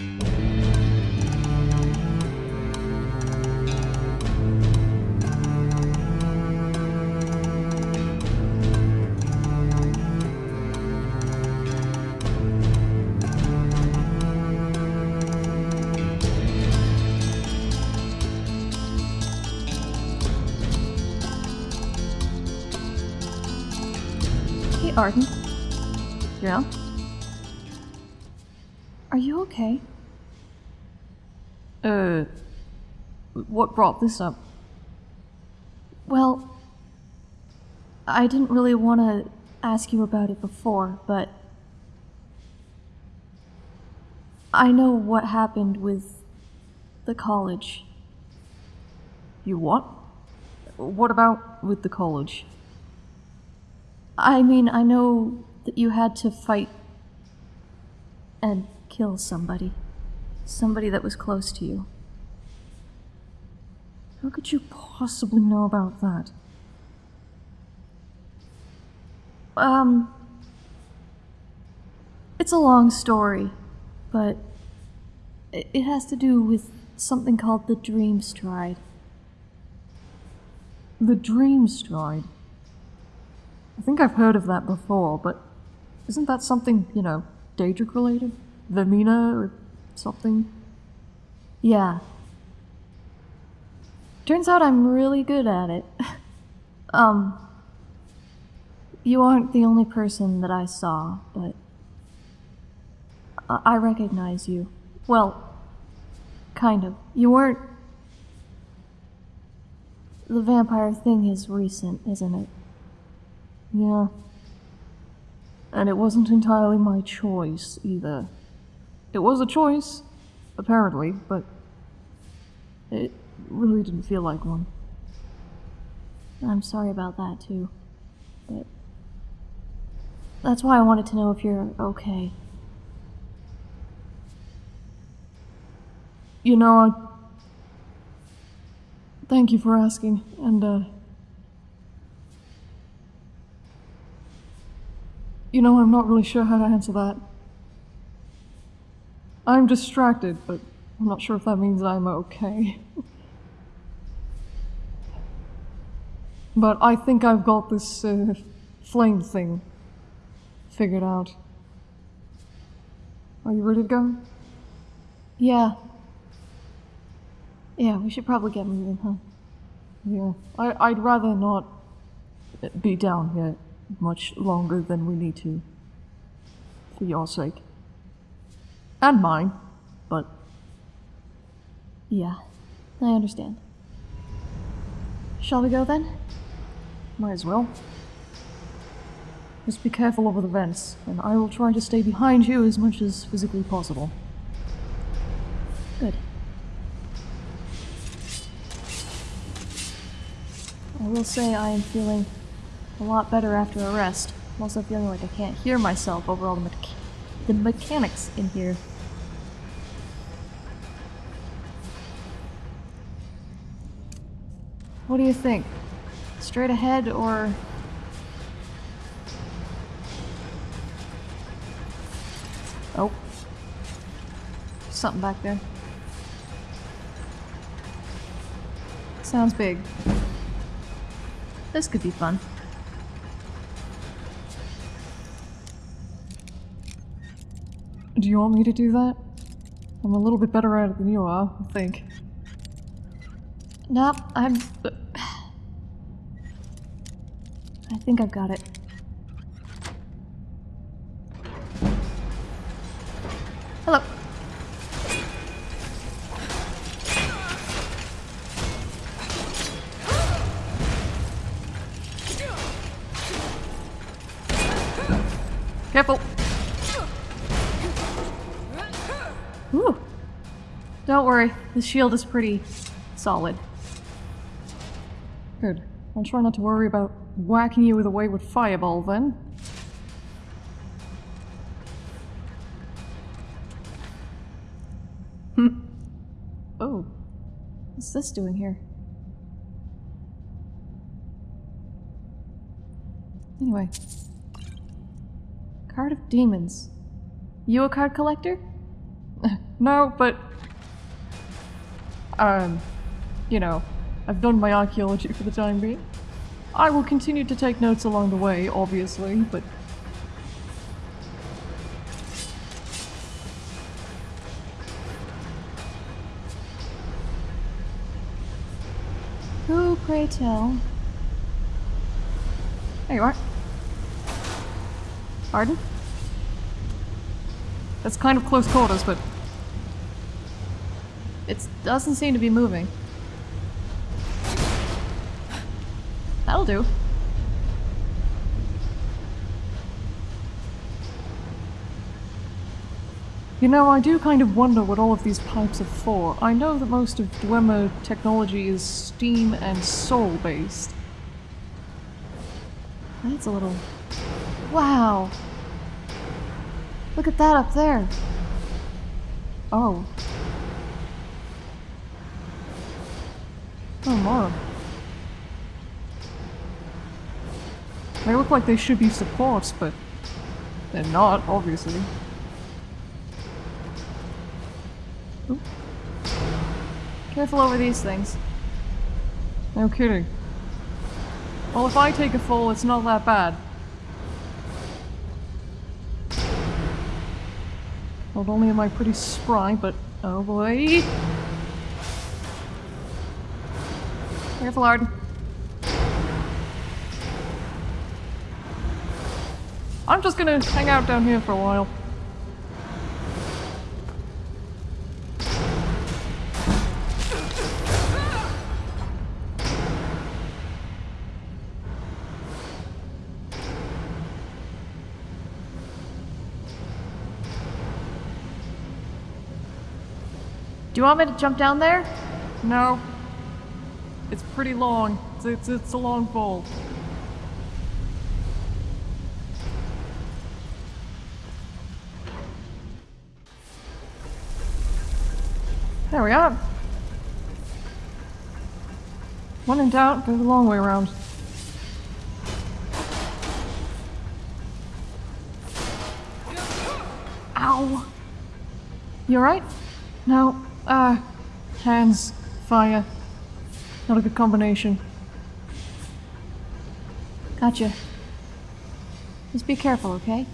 Hey, Arden. Yeah? Are you okay? Uh, what brought this up? Well, I didn't really want to ask you about it before, but I know what happened with the college. You what? What about with the college? I mean, I know that you had to fight and kill somebody. Somebody that was close to you. How could you possibly know about that? Um. It's a long story, but it has to do with something called the Dream Stride. The Dream Stride? I think I've heard of that before, but isn't that something, you know, Daedric related? Vaermina or something? Yeah. Turns out I'm really good at it. um. You aren't the only person that I saw, but. I I recognize you. Well, kind of. You weren't. The vampire thing is recent, isn't it? Yeah. And it wasn't entirely my choice either. It was a choice, apparently, but it really didn't feel like one. I'm sorry about that too. But that's why I wanted to know if you're okay. You know, I. Thank you for asking, and, uh. You know, I'm not really sure how to answer that. I'm distracted, but I'm not sure if that means I'm okay. but I think I've got this uh, flame thing figured out. Are you ready to go? Yeah. Yeah, we should probably get moving, huh? Yeah. I, I'd rather not be down here much longer than we need to. For your sake. And mine, but Yeah, I understand. Shall we go then? Might as well. Just be careful over the vents, and I will try to stay behind you as much as physically possible. Good. I will say I am feeling a lot better after a rest. I'm also feeling like I can't hear myself over all the, mecha- the mechanics in here. What do you think? Straight ahead or... Oh. Something back there. Sounds big. This could be fun. Do you want me to do that? I'm a little bit better at it than you are, I think. Nope, I'm. I think I've got it. Hello. Careful! Ooh. Don't worry, the shield is pretty solid. Good. I'll try not to worry about whacking you with a wayward fireball then. Oh. What's this doing here? Anyway. Card of Demons. You a card collector? no, but. Um, you know, I've done my archaeology for the time being. I will continue to take notes along the way, obviously, but. Who, pray tell? There you are. Pardon? That's kind of close quarters, but. It doesn't seem to be moving. That'll do. You know, I do kind of wonder what all of these pipes are for. I know that most of Dwemer technology is steam and soul based. That's a little. Wow! Look at that up there. Oh. Oh, more. They look like they should be supports, but they're not, obviously. Careful over these things. No kidding. Well, if I take a fall, it's not that bad. Not only am I pretty spry, but oh boy. Careful, Arden. I'm just gonna hang out down here for a while. Do you want me to jump down there? No. It's pretty long. It's, it's, it's a long fall. There we are. When in doubt, go the long way around. Ow! You alright? No. Uh, hands, fire. Not a good combination. Gotcha. Just be careful, okay?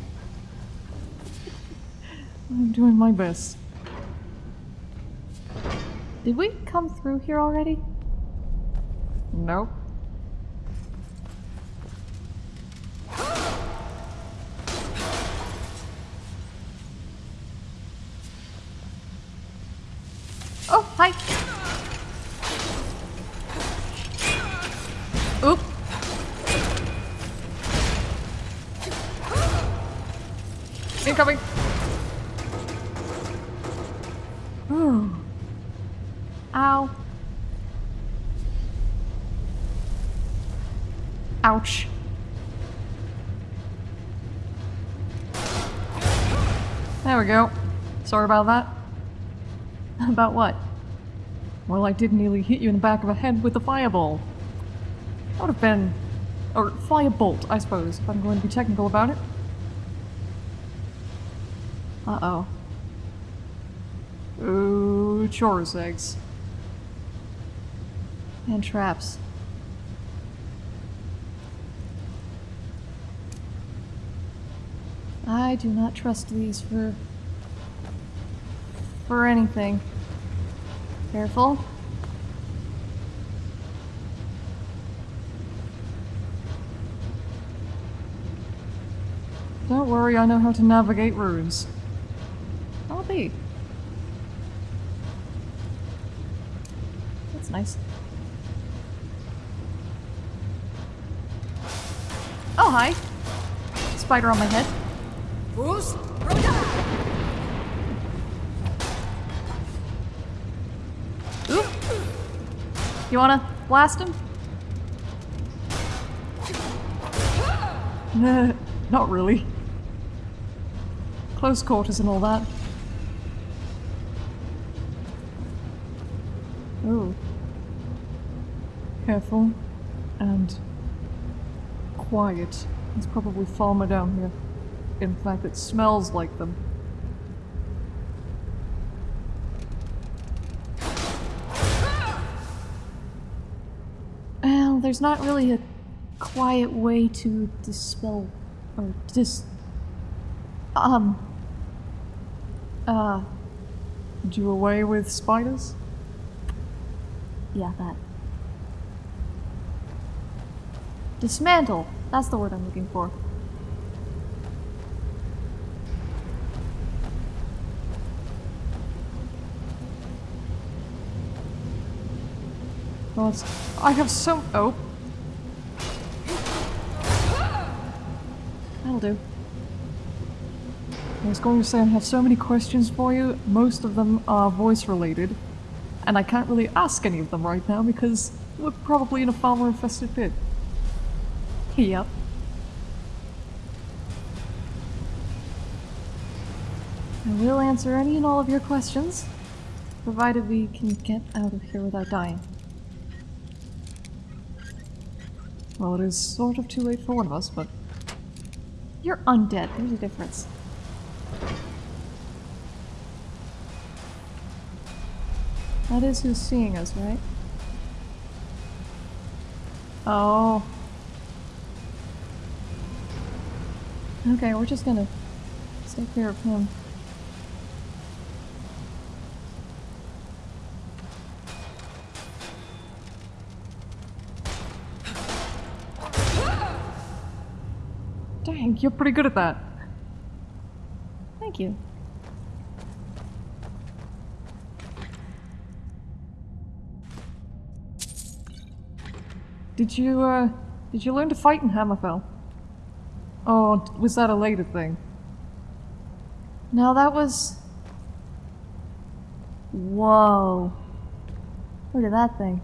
I'm doing my best. Did we come through here already? Nope. Oh, hi! Oop! Incoming! Ooh. Ow. Ouch. There we go. Sorry about that. About what? Well, I did nearly hit you in the back of the head with a fireball. That would have been... Or firebolt, I suppose, if I'm going to be technical about it. Uh-oh. Ooh, chaurus eggs. And traps. I do not trust these for... for anything. Careful. Don't worry, I know how to navigate runes. I'll be. That's nice. Hi! Spider on my head. Oop! You wanna blast him? Nah, not really. Close quarters and all that. Oh. Careful. And quiet. It's probably Falmer down here. In fact, it smells like them. Well, there's not really a quiet way to dispel or dis um uh do away with spiders? Yeah, that. Dismantle. That's the word I'm looking for. Well, I have so. Oh, That'll do. I was going to say I have so many questions for you. Most of them are voice related, and I can't really ask any of them right now because we're probably in a Falmer infested pit. Yep. I will answer any and all of your questions, provided we can get out of here without dying. Well, it is sort of too late for one of us, but You're undead. There's a difference. That is who's seeing us, right? Oh. Okay, we're just gonna stay clear of him. dang, you're pretty good at that. Thank you. Did you, uh, did you learn to fight in Hammerfell? Or was that a later thing? No, that was. Whoa. Look at that thing.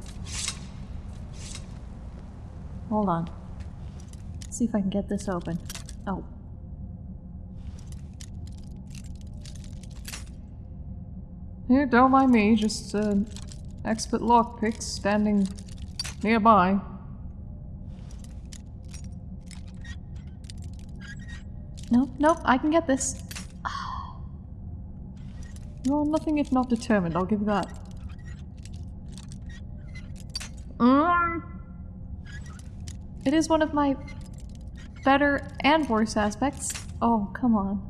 Hold on. Let's see if I can get this open. Oh. Here, don't mind me, just, uh, expert lockpicks standing nearby. Nope, nope, I can get this. You're nothing if not determined, I'll give you that. Mm. It is one of my better and worse aspects. Oh, come on.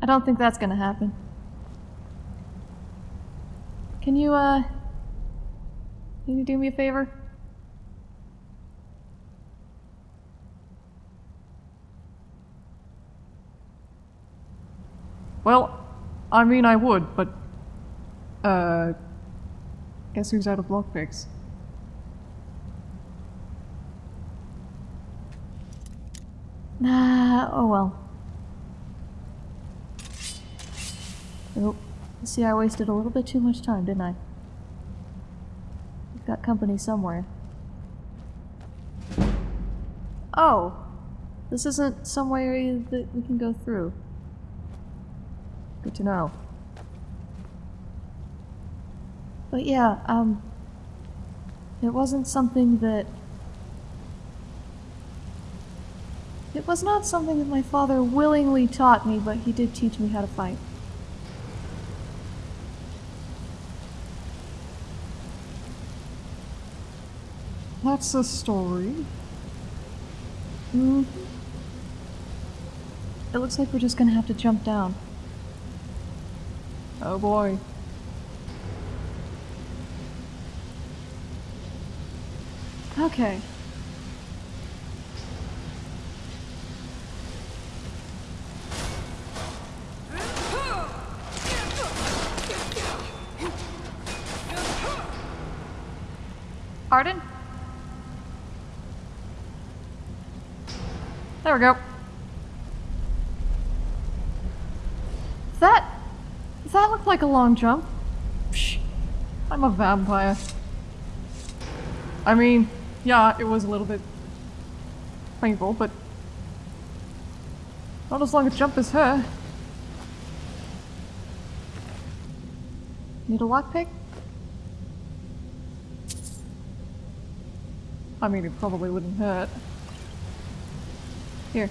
I don't think that's gonna happen. Can you, uh... Can you do me a favor? Well, I mean I would, but... Uh... Guess who's out of lockpicks? Nah, oh well. Oh, see, I wasted a little bit too much time, didn't I? Got company somewhere. Oh! This isn't somewhere that we can go through. Good to know. But yeah, um... It wasn't something that... It was not something that my father willingly taught me, but he did teach me how to fight. That's a story. Mm. It looks like we're just gonna have to jump down. Oh boy. Okay. Arden? There we go. That... That looked like a long jump. Psh, I'm a vampire. I mean, yeah, it was a little bit painful, but not as long a jump as her. Need a lockpick? I mean, it probably wouldn't hurt. Here.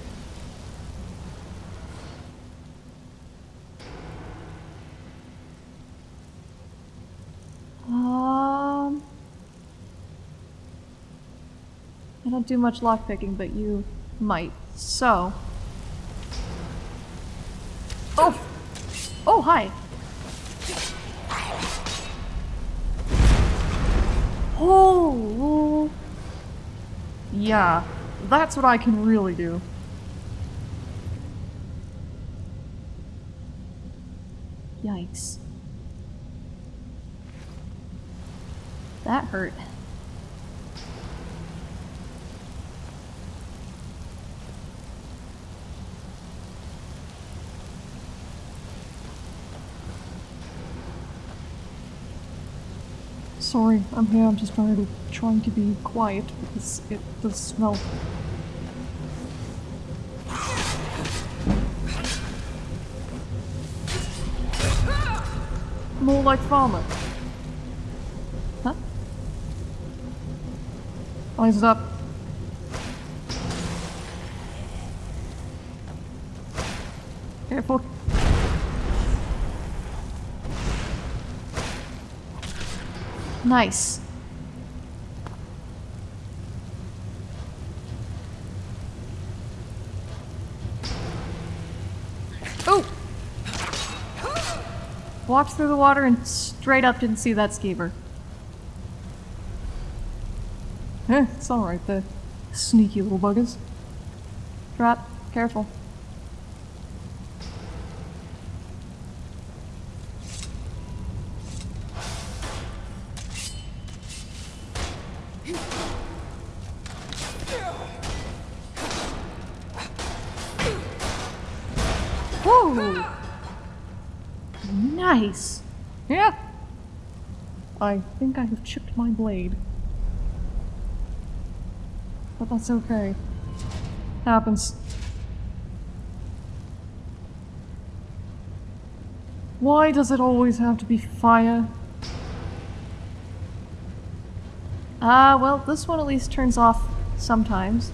Don't do much lockpicking, but you might. So. Oh! Oh, hi! Oh! Yeah, that's what I can really do. Yikes. That hurt. Sorry, I'm here. I'm just trying to trying to be quiet because it does smell. More like Falmer. Huh? Eyes up. Careful. Nice. Oh! Walked through the water and straight up didn't see that skeever. Eh, it's alright, the sneaky little buggers. Drop. Careful. Nice. Yeah! I think I have chipped my blade. But that's okay. Happens. Why does it always have to be fire? Ah, well, this one at least turns off sometimes.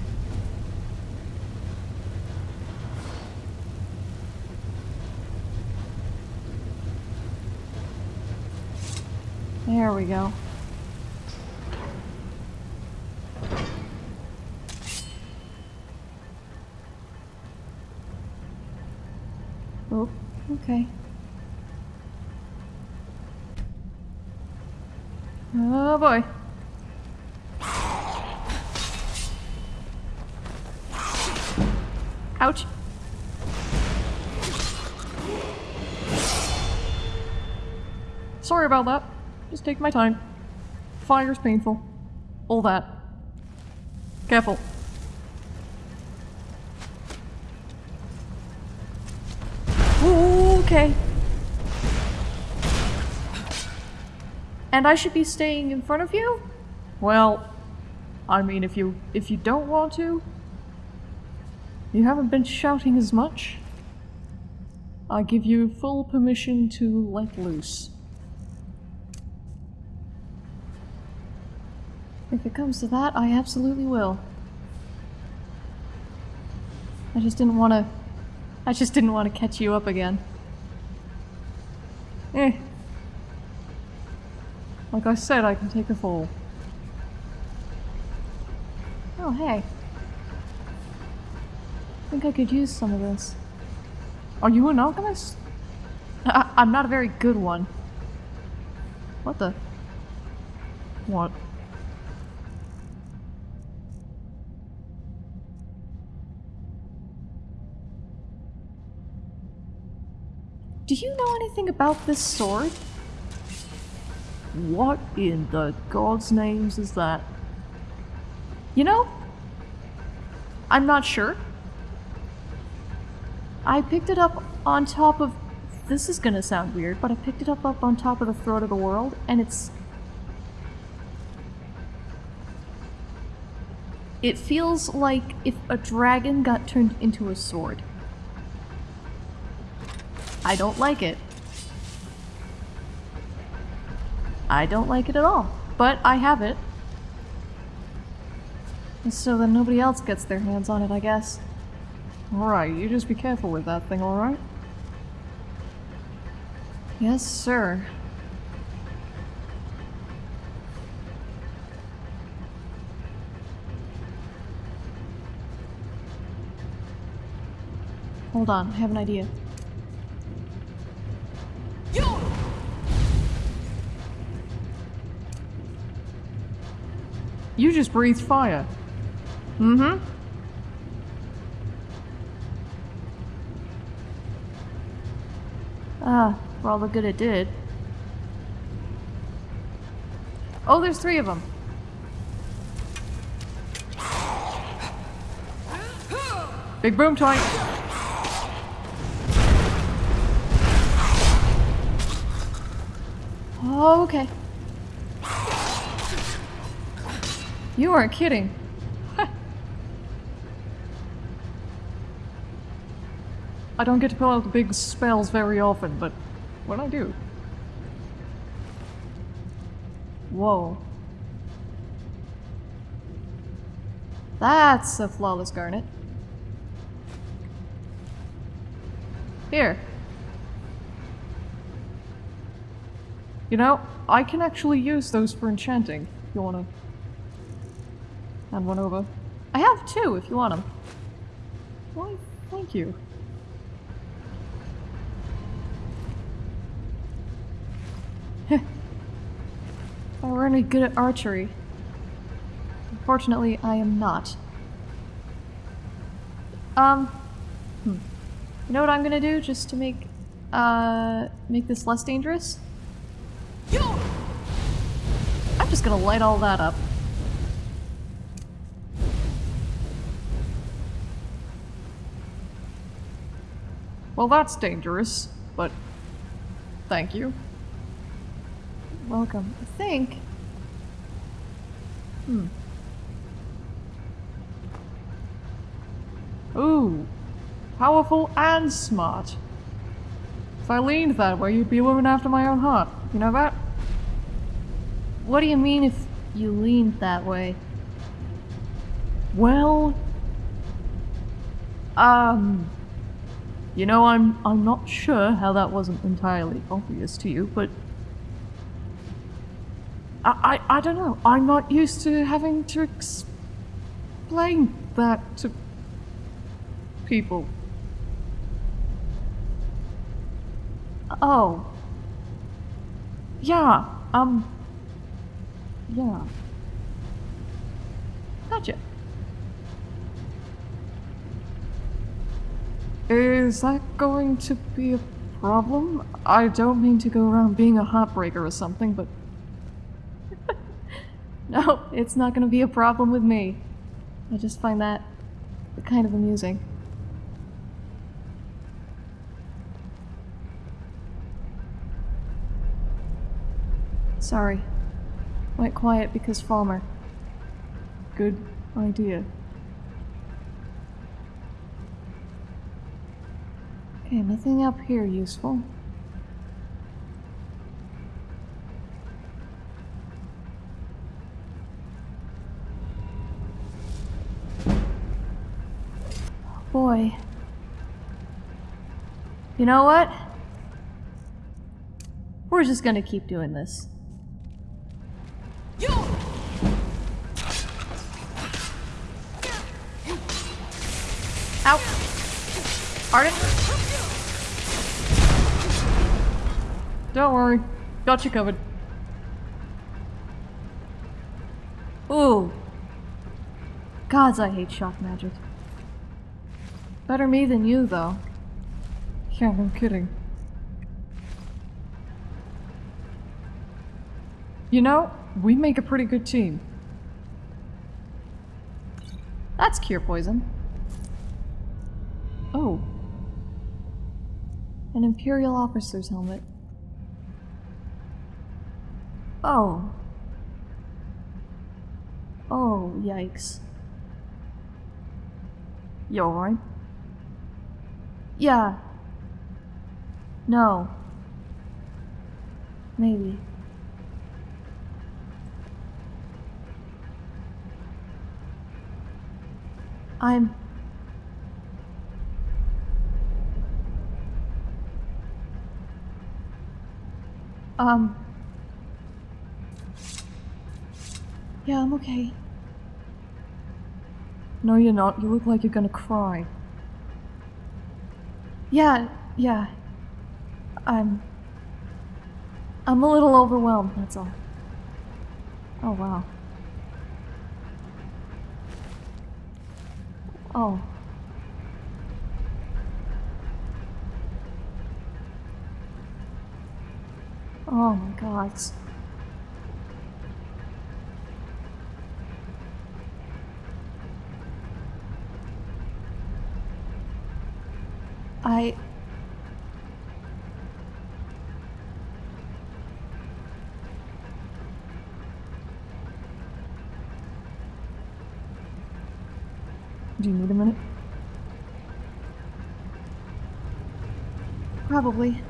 There we go. Oh, okay. Oh boy. Ouch. Sorry about that. Just take my time. Fire's painful. All that. Careful. Okay. And I should be staying in front of you? Well, I mean, if you if you don't want to, you haven't been shouting as much. I give you full permission to let loose. If it comes to that, I absolutely will. I just didn't want to. I just didn't want to catch you up again. Eh. Like I said, I can take a fall. Oh, hey. I think I could use some of this. Are you an alchemist? I- I'm not a very good one. What the? What? Do you know anything about this sword? What in the God's names is that? You know? I'm not sure. I picked it up on top of. This is gonna sound weird, but I picked it up up on top of the throat of the world, and it's. It feels like if a dragon got turned into a sword. I don't like it. I don't like it at all. But I have it. And so then nobody else gets their hands on it, I guess. Alright, you just be careful with that thing, alright? Yes, sir. Hold on, I have an idea. You just breathed fire. Mm-hmm. Ah, for all the good it did. Oh, there's three of them. Big boom toy. Oh, okay. You aren't kidding. I don't get to pull out the big spells very often, but when I do. Whoa. That's a flawless garnet. Here. You know, I can actually use those for enchanting. You wanna hand one over. I have two if you want them. Why, thank you. If I were any good at archery. Unfortunately, I am not. Um, hmm. You know what I'm gonna do just to make, uh, make this less dangerous? I'm just gonna light all that up. Well, that's dangerous, but thank you. Welcome. I think. Hmm. Ooh, powerful and smart. If I leaned that way, you'd be a woman after my own heart. You know that? What do you mean if you leaned that way? Well, um, you know, I'm I'm not sure how that wasn't entirely obvious to you, but I I, I don't know. I'm not used to having to explain that to people. Oh. Yeah, um, yeah. Gotcha. Is that going to be a problem? I don't mean to go around being a heartbreaker or something, but No, it's not gonna be a problem with me. I just find that kind of amusing. Sorry. Went quiet because Falmer. good idea. Okay, nothing up here useful. Boy. You know what? We're just gonna keep doing this. Ow! Arden? Don't worry, got you covered. Ooh. Gods, I hate shock magic. Better me than you, though. Yeah, no kidding. You know, we make a pretty good team. That's cure poison. Oh, An Imperial officer's helmet. Oh. Oh, yikes. you alright? Yeah. No. Maybe. I'm. Um. Yeah, I'm okay. No, you're not. You look like you're gonna cry. Yeah, yeah. I'm. I'm a little overwhelmed, that's all. Oh, wow. Oh. Oh my god. I. Do you need a minute? Probably.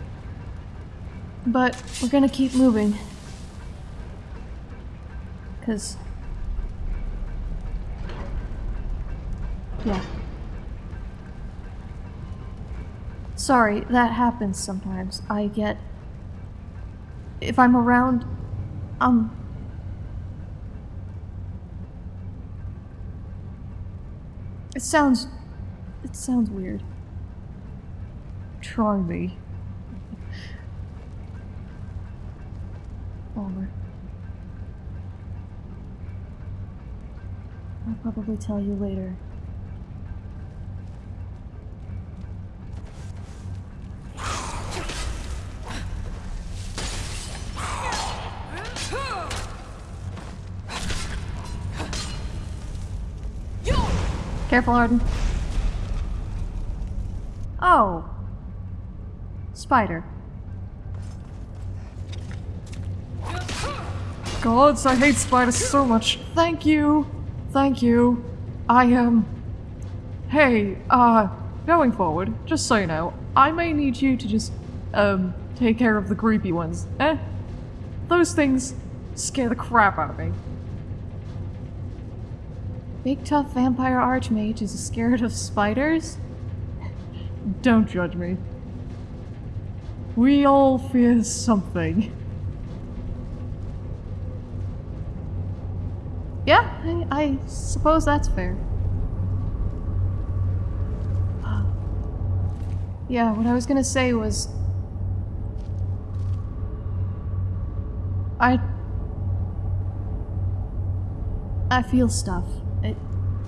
But we're gonna keep moving. Because. Yeah. Sorry, that happens sometimes. I get. If I'm around. Um. It sounds. It sounds weird. Try me. Over. I'll probably tell you later. Careful, Arden. Oh. Spider. Gods, I hate spiders so much. Thank you. Thank you. I am. Um... Hey, uh, going forward, just so you know, I may need you to just, um, take care of the creepy ones. Eh? Those things scare the crap out of me. Big tough vampire archmage is scared of spiders? Don't judge me. We all fear something. Yeah, I, I suppose that's fair. Uh, yeah, what I was gonna say was... I... I feel stuff.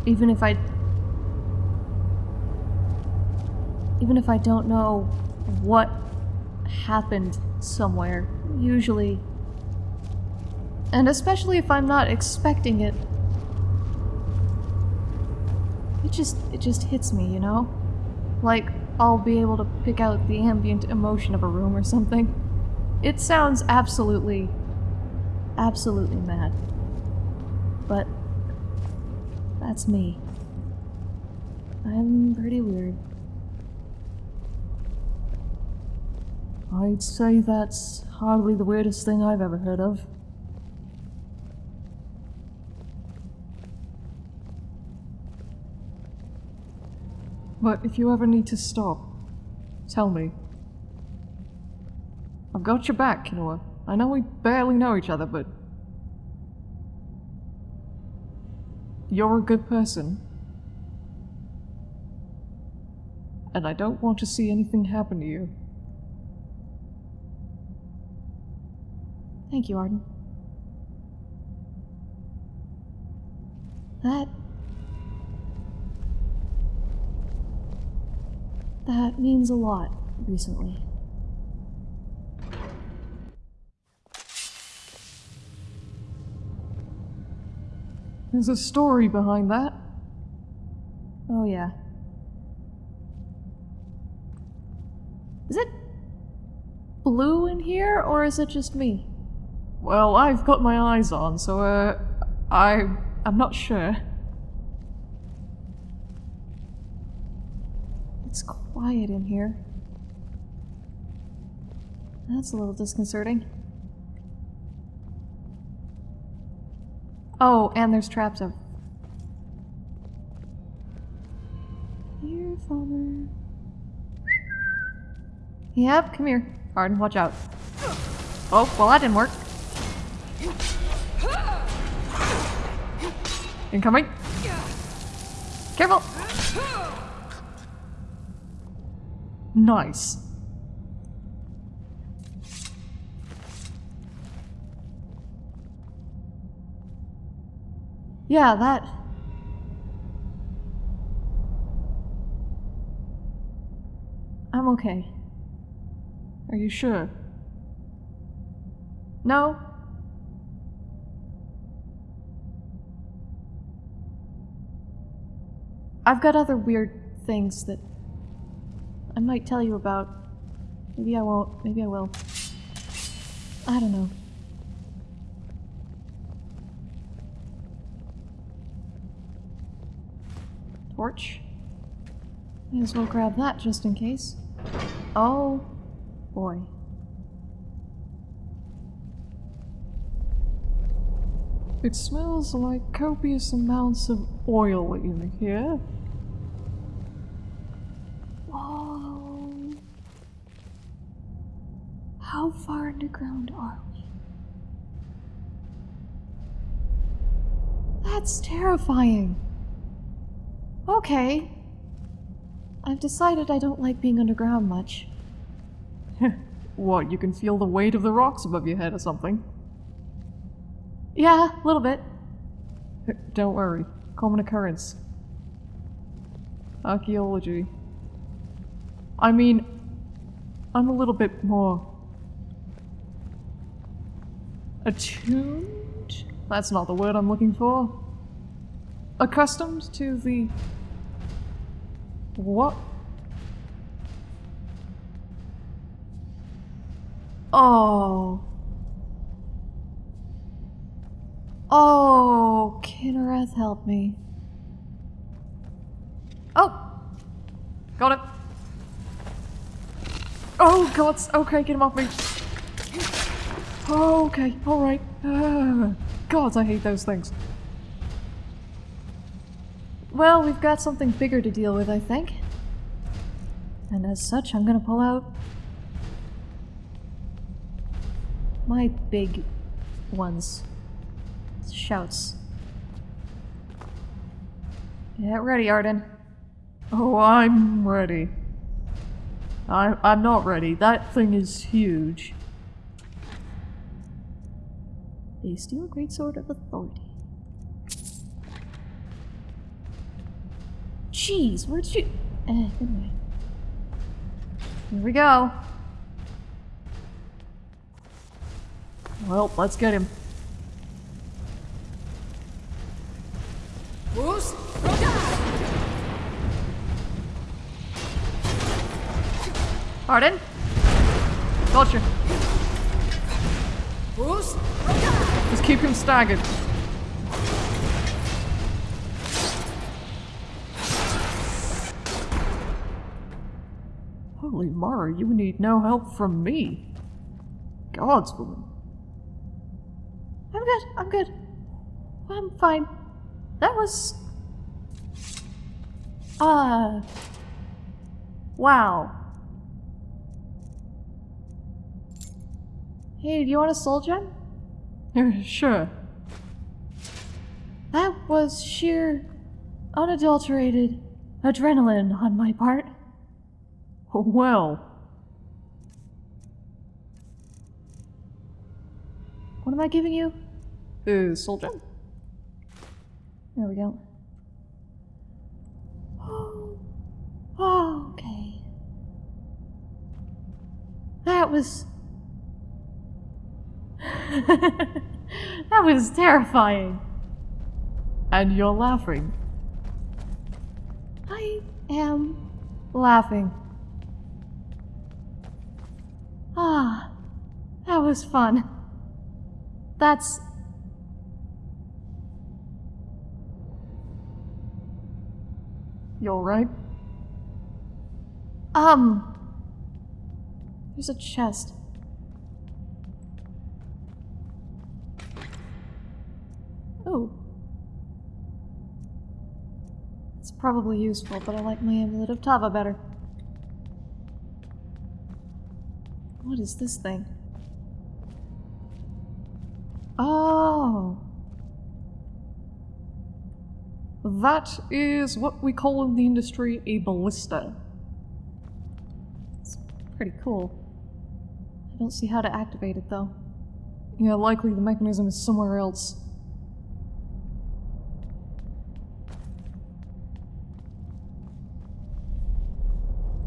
Even if I... Even if I don't know what happened somewhere, usually... And especially if I'm not expecting it, it just, it just hits me, you know? Like, I'll be able to pick out the ambient emotion of a room or something. It sounds absolutely, absolutely mad. But that's me. I'm pretty weird. I'd say that's hardly the weirdest thing I've ever heard of. But if you ever need to stop, tell me. I've got your back, Kinoa. I know we barely know each other, but... You're a good person. And I don't want to see anything happen to you. Thank you, Arden. That That means a lot recently. There's a story behind that. Oh, yeah. Is it blue in here, or is it just me? Well, I've got my eyes on, so, uh, I... I'm not sure. It's quiet in here. That's a little disconcerting. Oh, and there's traps of. Here, father. Yep, come here. Arden, watch out. Oh, well that didn't work. Incoming. Careful! Nice. Yeah, that. I'm okay. Are you sure? No? I've got other weird things that I might tell you about. Maybe I won't. Maybe I will. I don't know. Torch? May as well grab that just in case. Oh boy. It smells like copious amounts of oil in here. Whoa. How far underground are we? That's terrifying. Okay. I've decided I don't like being underground much. what, you can feel the weight of the rocks above your head or something? Yeah, a little bit. Don't worry. Common occurrence. Archaeology. I mean, I'm a little bit more attuned? That's not the word I'm looking for. Accustomed to the. What? Oh. Oh, Kynareth, help me. Oh! Got it! Oh, God! Okay, get him off me! Okay, alright. Uh, God, I hate those things. Well, we've got something bigger to deal with, I think. And as such, I'm gonna pull out my big ones. Shouts. Get ready, Arden. Oh, I'm ready. I, I'm not ready. That thing is huge. A steel greatsword of authority. Jeez, where'd you... Eh, anyway. Here we go. Well, let's get him. Who's? Arden? Gotcha. Who's? Just keep him staggered. Holy Mara, you need no help from me. God's woman. I'm good, I'm good. I'm fine. That was... Uh... Wow. Hey, do you want a soul gem? sure. That was sheer, unadulterated adrenaline on my part. Well, What am I giving you? uh, soul gem? There we go. Oh, okay. That was. that was terrifying. And you're laughing. I am laughing. Ah, that was fun. That's. You alright? Um. There's a chest. Oh. It's probably useful, but I like my amulet of Tava better. What is this thing? Oh. That is what we call in the industry a ballista. It's pretty cool. I don't see how to activate it though. Yeah, likely the mechanism is somewhere else.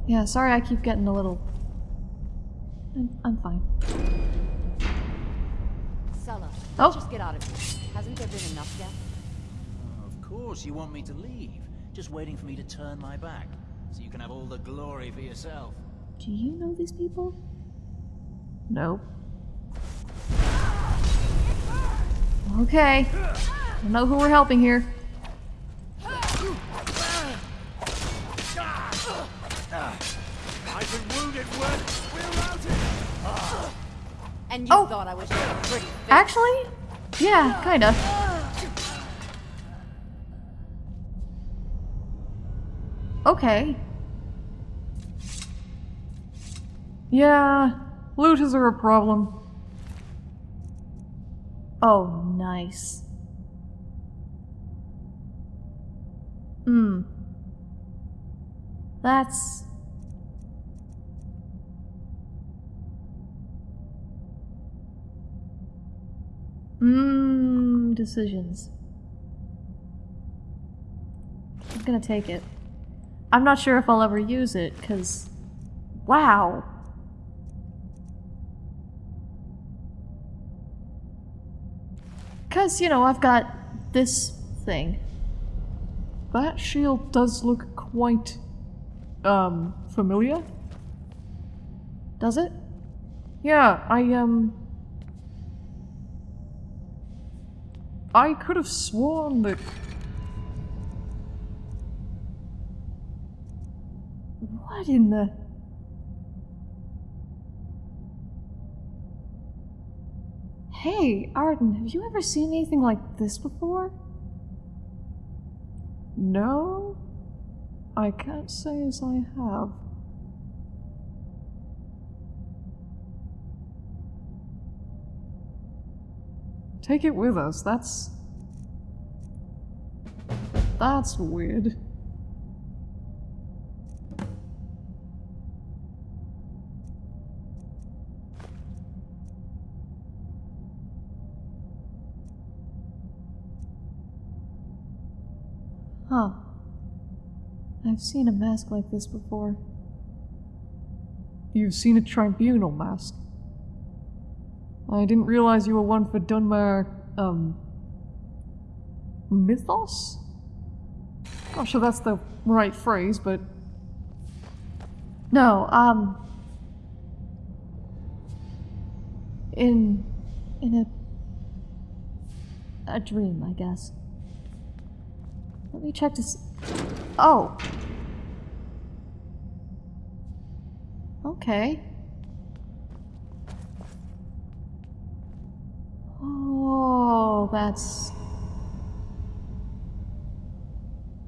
Yeah, sorry I keep getting a little... I'm, I'm fine. Sulla, Oh. just get out of here. Hasn't there been enough yet? Uh, of course you want me to leave. Just waiting for me to turn my back. So you can have all the glory for yourself. Do you know these people? No. Okay. I know who we're helping here. I've been wounded, Word. We're routed. And you Oh. thought I was pretty face. Actually? Yeah, kinda. Okay. Yeah, looters are a problem. Oh, nice. Hmm. That's... Mmm, decisions. I'm gonna take it. I'm not sure if I'll ever use it, because... Wow! Because, you know, I've got this thing. That shield does look quite, um, familiar. Does it? Yeah, I, um... I could have sworn that... What in the... Hey, Arden, have you ever seen anything like this before? No? I can't say as I have. Take it with us, that's... That's weird. Huh. I've seen a mask like this before. You've seen a tribunal mask. I didn't realize you were one for Dunmer, um... Mythos? Not sure that's the right phrase, but No, um... In... in a... a dream, I guess. Let me check to Oh! Okay. That's...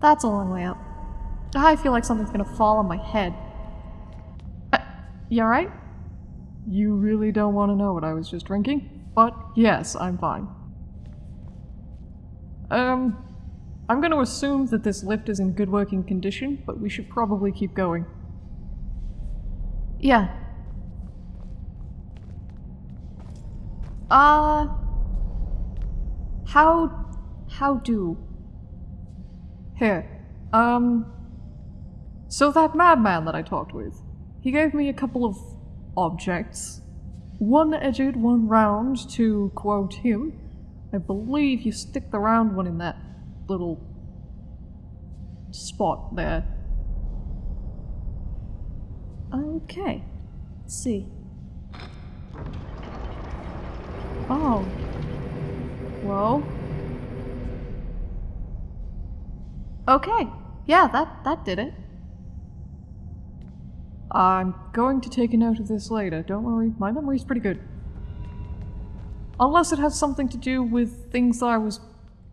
That's a long way up. I feel like something's gonna fall on my head. Uh, you alright? you really don't want to know what I was just drinking? But yes, I'm fine. Um, I'm going to assume that this lift is in good working condition, but we should probably keep going. Yeah. Uh... How... how do? Here, um. So that madman that I talked with, he gave me a couple of objects. One edged, one round, to quote him. I believe you stick the round one in that little spot there. Okay. Let's see. Oh. Whoa. Okay. Yeah, that, that did it. I'm going to take a note of this later. Don't worry, my memory's pretty good. Unless it has something to do with things that I was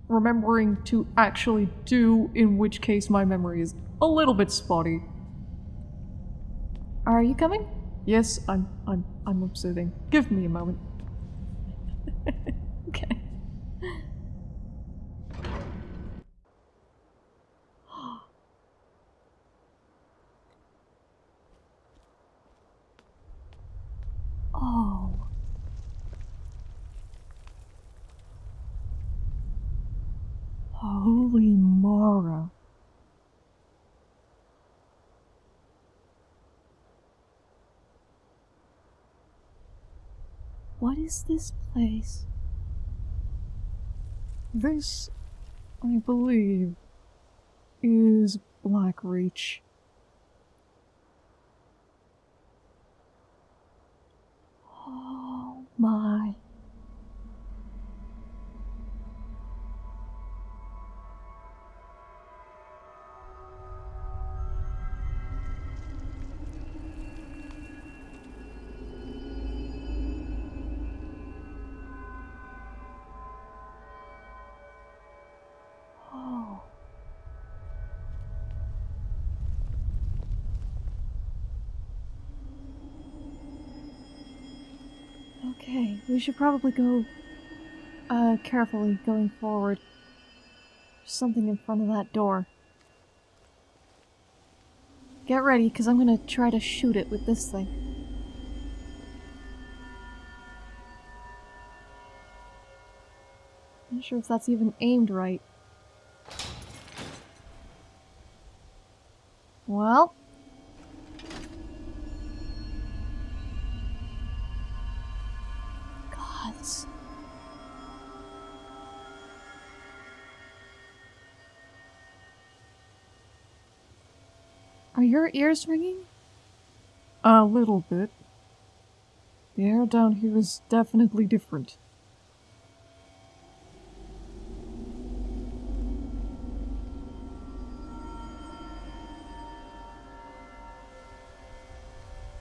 remembering to actually do, in which case my memory is a little bit spotty. Are you coming? Yes, I'm I'm I'm observing. Give me a moment. Okay. Holy Mara. What is this place? This, I believe, is Blackreach. Okay, we should probably go uh carefully going forward. There's something in front of that door. Get ready, because I'm gonna try to shoot it with this thing. Not sure if that's even aimed right. Well. Your ears ringing? A little bit. The air down here is definitely different.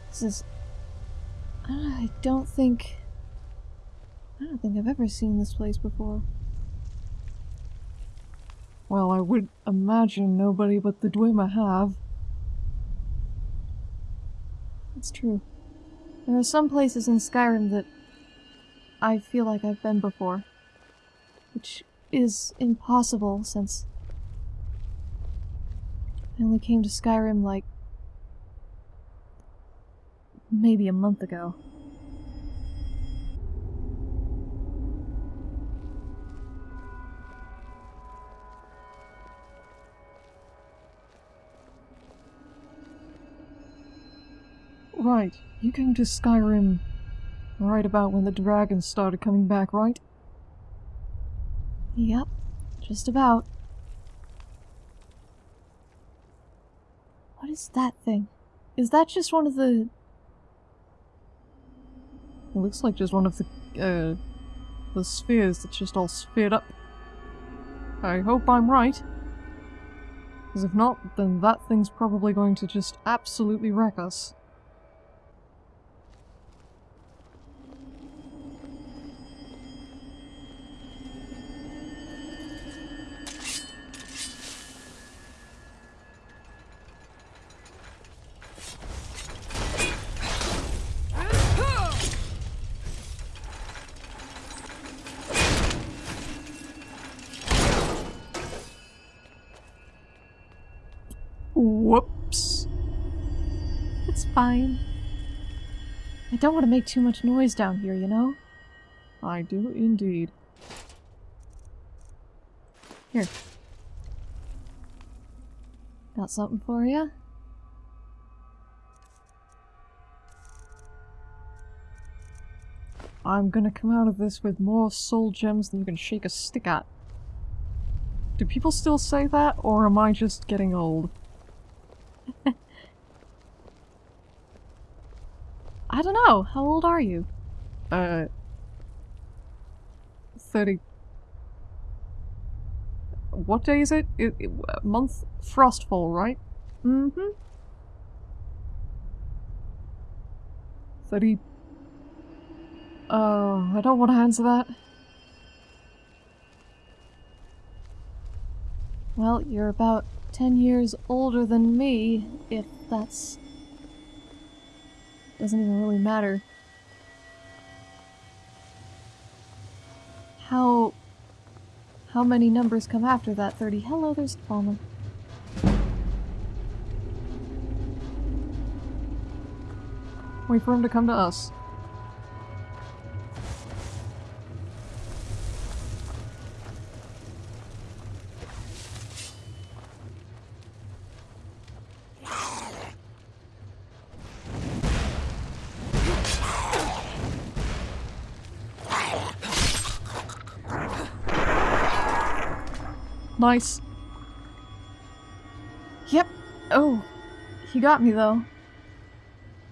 This is. I don't think. I don't think I've ever seen this place before. Well, I would imagine nobody but the Dwemer have. It's true. There are some places in Skyrim that I feel like I've been before. Which is impossible since I only came to Skyrim like maybe a month ago. Right, you came to Skyrim right about when the dragons started coming back, right? Yep, just about. What is that thing? Is that just one of the It looks like just one of the, uh, the spheres that's just all sphered up. I hope I'm right. Because if not, then that thing's probably going to just absolutely wreck us. Fine. I don't want to make too much noise down here, you know? I do indeed. Here. Got something for you? I'm gonna come out of this with more soul gems than you can shake a stick at. Do people still say that, or am I just getting old? I don't know. How old are you? Uh... 30... What day is it? it, it month? Frostfall, right? Mm-hmm. 30... Oh, I don't want to answer that. Well, you're about 10 years older than me, if that's... Doesn't even really matter. How... How many numbers come after that 30? Hello, there's Falmer. Wait for him to come to us. Nice. Yep. Oh, he got me though.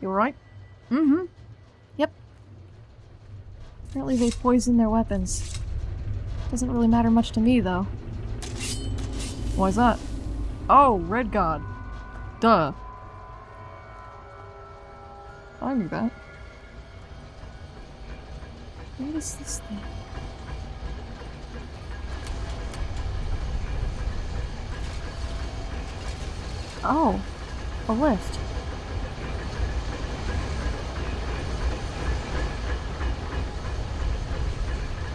You alright? Mm-hmm. Yep. Apparently they poison their weapons. Doesn't really matter much to me though. Why's that? Oh, Red Guard. Duh. I knew that. What is this thing? Oh, a lift.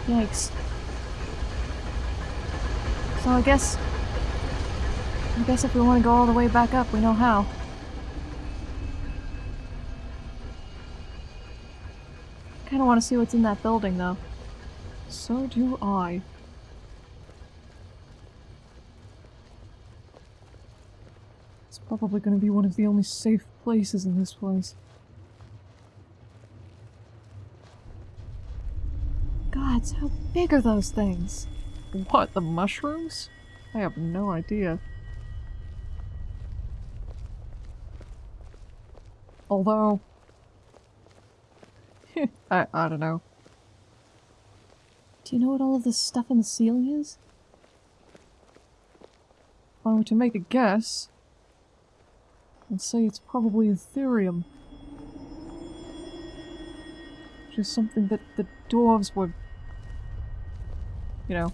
Yikes. So I guess... I guess if we want to go all the way back up, we know how. Kinda want to see what's in that building, though. So do I. probably going to be one of the only safe places in this place. Gods, how big are those things? What, the mushrooms? I have no idea. Although... I, I don't know. Do you know what all of this stuff in the ceiling is? If I were to make a guess, I'd say it's probably Aetherium. Which is something that the dwarves were, you know,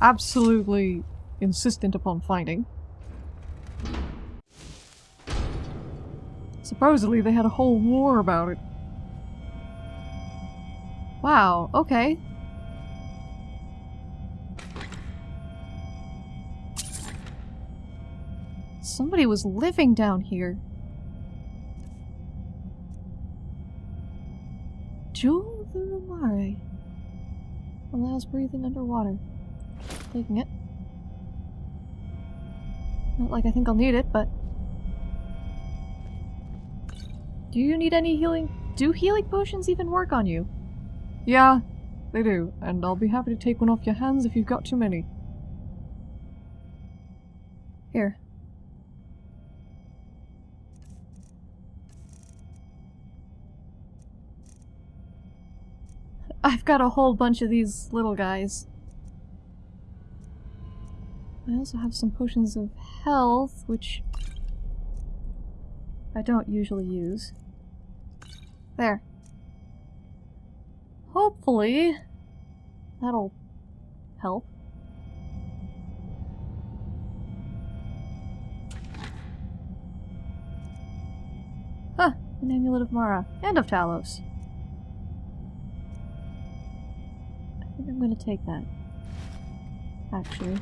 absolutely insistent upon finding. Supposedly they had a whole war about it. Wow, okay. Somebody was living down here. Jewel the Rumare. Allows breathing underwater. Taking it. Not like I think I'll need it, but... Do you need any healing? Do healing potions even work on you? Yeah, they do, and I'll be happy to take one off your hands if you've got too many. Here. I've got a whole bunch of these little guys. I also have some potions of health, which I don't usually use. There. Hopefully, that'll help. Huh, an amulet of Mara, and of Talos. Think I'm gonna take that. Actually.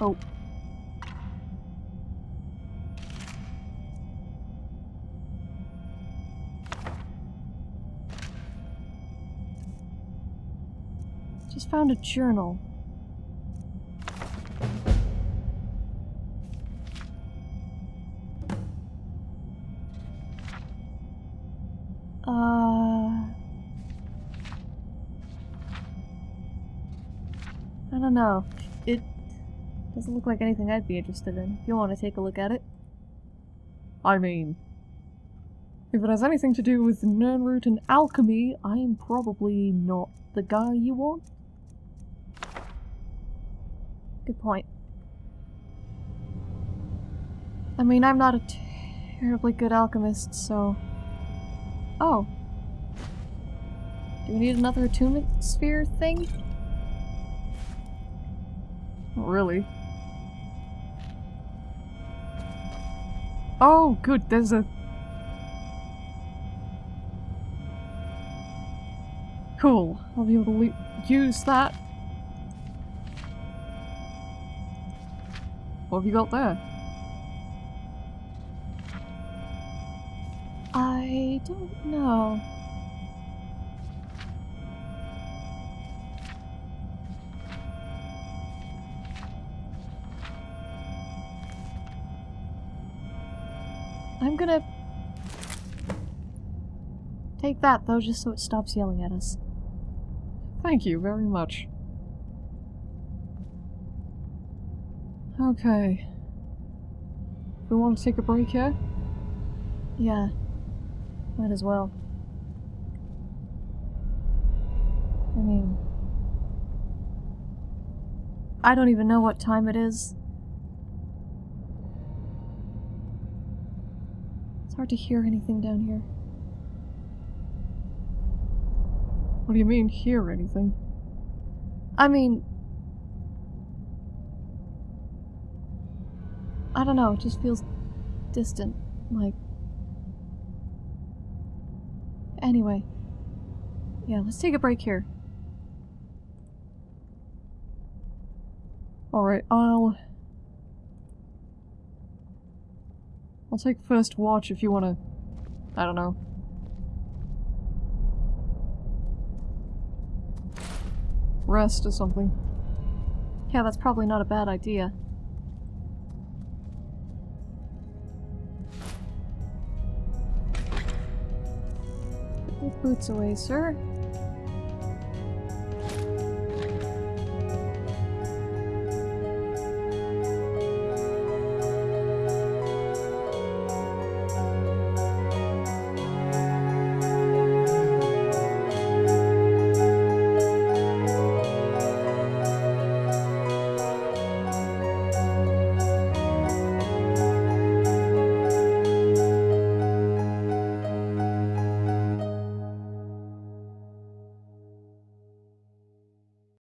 Oh. Just found a journal. Don't know. It doesn't look like anything I'd be interested in. If you want to take a look at it. I mean, if it has anything to do with Nirnroot and alchemy, I am probably not the guy you want. Good point. I mean, I'm not a terribly good alchemist, so... Oh. Do we need another attunement sphere thing? Not really. Oh, good, there's a... Cool, I'll be able to use that. What have you got there? I don't know. Take that though, just so it stops yelling at us. Thank you very much. Okay. We want to take a break here? Yeah. Might as well. I mean... I don't even know what time it is. It's hard to hear anything down here. What do you mean, hear anything? I mean... I don't know, it just feels distant. Like... Anyway. Yeah, let's take a break here. Alright, I'll... I'll take first watch if you wanna... I don't know. Rest or something. Yeah, that's probably not a bad idea. Boots away, sir.